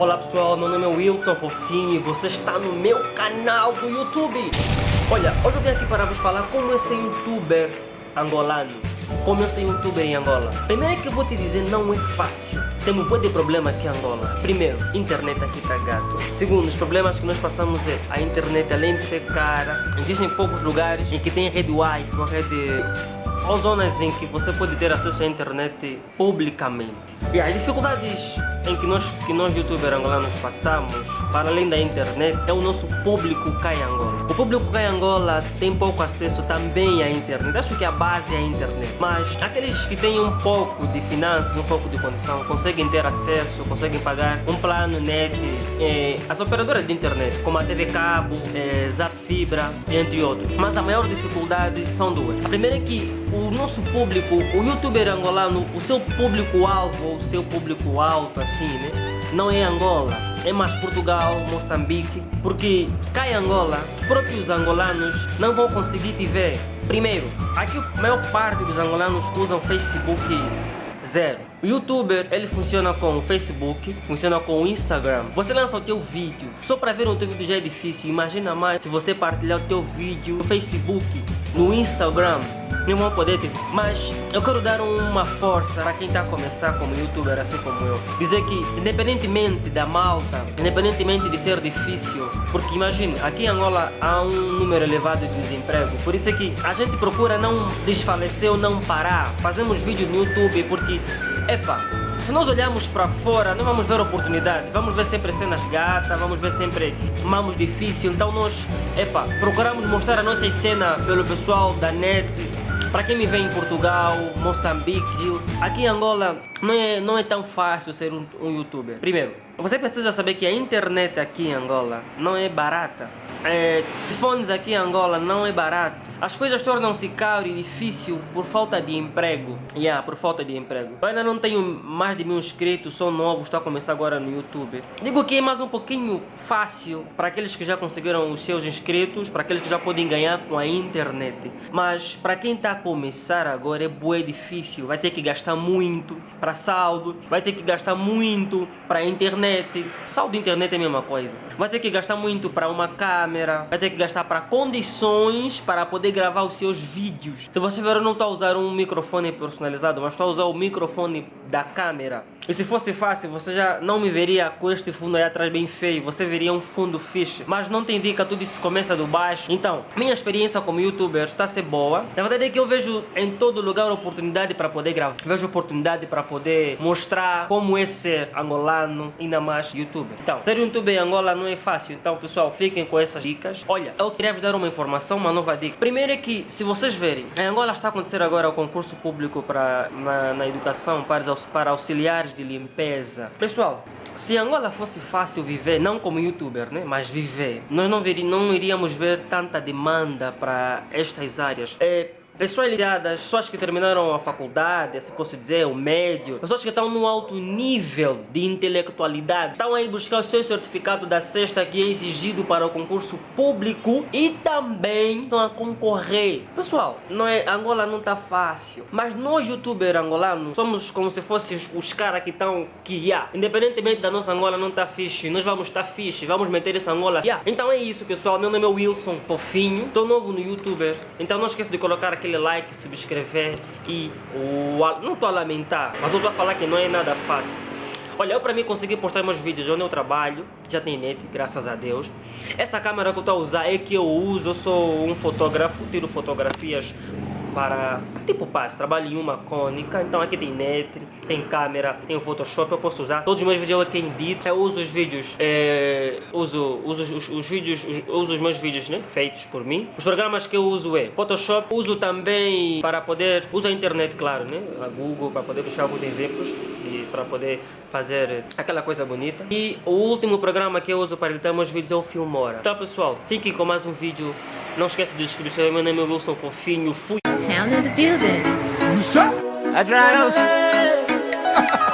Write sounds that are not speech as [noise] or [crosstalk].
Olá pessoal, meu nome é Wilson Fofinho e você está no meu canal do YouTube. Olha, hoje eu vim aqui para vos falar como é ser youtuber angolano. Como eu ser youtuber em Angola. Primeiro é que eu vou te dizer, não é fácil. Tem um de problema aqui em Angola. Primeiro, internet aqui tá gato. Segundo, os problemas que nós passamos é a internet além de ser cara, existem poucos lugares em que tem rede Wi-Fi, rede ou zonas em que você pode ter acesso à internet publicamente. E as dificuldades em que nós, que nós youtubers angolanos passamos, para além da internet, é o nosso público cá em Angola. O público cá em Angola tem pouco acesso também à internet. Acho que a base é a internet. Mas aqueles que têm um pouco de finanças, um pouco de condição, conseguem ter acesso, conseguem pagar um plano net. Eh, as operadoras de internet, como a TV Cabo, eh, Zap Fibra, entre outros. Mas a maior dificuldade são duas. A primeira é que o nosso público, o youtuber angolano, o seu público-alvo, o seu público alto, assim, né? Não é Angola, é mais Portugal, Moçambique, porque cá em Angola, próprios angolanos não vão conseguir te ver. Primeiro, aqui a maior parte dos angolanos usam Facebook zero. O youtuber, ele funciona com o Facebook, funciona com o Instagram. Você lança o teu vídeo, só para ver o teu vídeo já é difícil. Imagina mais se você partilhar o teu vídeo no Facebook, no Instagram não vão poder ter. Mas eu quero dar uma força para quem está a começar como youtuber, assim como eu. Dizer que, independentemente da malta, independentemente de ser difícil, porque imagine, aqui em Angola há um número elevado de desemprego, por isso é que a gente procura não desfalecer ou não parar. Fazemos vídeos no YouTube porque, epa, se nós olharmos para fora, não vamos ver oportunidade, vamos ver sempre cenas gatas, vamos ver sempre mamos difícil, então nós, epa, procuramos mostrar a nossa cena pelo pessoal da net, para quem me vê em Portugal, Moçambique, aqui em Angola não é, não é tão fácil ser um, um youtuber. Primeiro, você precisa saber que a internet aqui em Angola não é barata. É, aqui em Angola não é barato. As coisas tornam-se caro e difícil por falta de emprego. Yeah, por falta de emprego. Eu ainda não tenho mais de mil inscritos, sou novo, estou a começar agora no YouTube. Digo que é mais um pouquinho fácil para aqueles que já conseguiram os seus inscritos, para aqueles que já podem ganhar com a internet. Mas para quem está a começar agora é bué difícil. Vai ter que gastar muito para saldo, vai ter que gastar muito para internet. Saldo de internet é a mesma coisa. Vai ter que gastar muito para uma câmera, vai ter que gastar para condições para poder gravar os seus vídeos. Se você ver, eu não estou a usar um microfone personalizado, mas estou a usar o microfone da câmera. E se fosse fácil, você já não me veria com este fundo aí atrás bem feio, você veria um fundo fixe. Mas não te indica, tudo isso começa do baixo. Então, minha experiência como youtuber está a ser boa. Na verdade é que eu vejo em todo lugar oportunidade para poder gravar. Vejo oportunidade para poder mostrar como é ser angolano, ainda mais youtuber. Então, ser youtuber em Angola não é fácil. Então, pessoal, fiquem com essas dicas. Olha, eu queria vos dar uma informação, uma nova dica. Primeiro é que, se vocês verem, em Angola está a acontecer agora o concurso público para, na, na educação para, para auxiliares de limpeza. Pessoal, se Angola fosse fácil viver, não como youtuber, né, mas viver, nós não, veríamos, não iríamos ver tanta demanda para estas áreas. É, Pessoas ligadas, pessoas que terminaram a faculdade, assim posso dizer, o médio, pessoas que estão num alto nível de intelectualidade, estão aí buscar o seu certificado da sexta que é exigido para o concurso público e também estão a concorrer. Pessoal, não é, Angola não está fácil, mas nós youtubers angolanos somos como se fossem os, os caras que estão que, yeah, independentemente da nossa Angola não está fixe, nós vamos estar tá fixe, vamos meter essa Angola. Yeah. Então é isso pessoal, meu nome é Wilson Fofinho, estou novo no youtuber, então não esqueça de colocar aquele aquele like, subscrever e o, não estou a lamentar, mas estou a falar que não é nada fácil. Olha, eu para mim conseguir postar meus vídeos onde eu trabalho, já tem net, graças a Deus. Essa câmera que eu estou a usar é que eu uso, eu sou um fotógrafo, tiro fotografias para tipo passe, trabalho em uma cônica, então aqui tem net, tem câmera, tem o Photoshop, eu posso usar. Todos os meus vídeos eu aqui edito, eu uso os vídeos, é, uso, uso os, os vídeos, os, uso os meus vídeos né, feitos por mim. Os programas que eu uso é Photoshop, uso também para poder, uso a internet claro, né, a Google para poder buscar alguns exemplos e para poder fazer aquela coisa bonita. E o último programa que eu uso para editar meus vídeos é o Filmora. Então pessoal, fiquem com mais um vídeo. Não esqueça de inscrever, meu nome é Wilson Fofinho. Fui! the building. You suck. I drive. [laughs]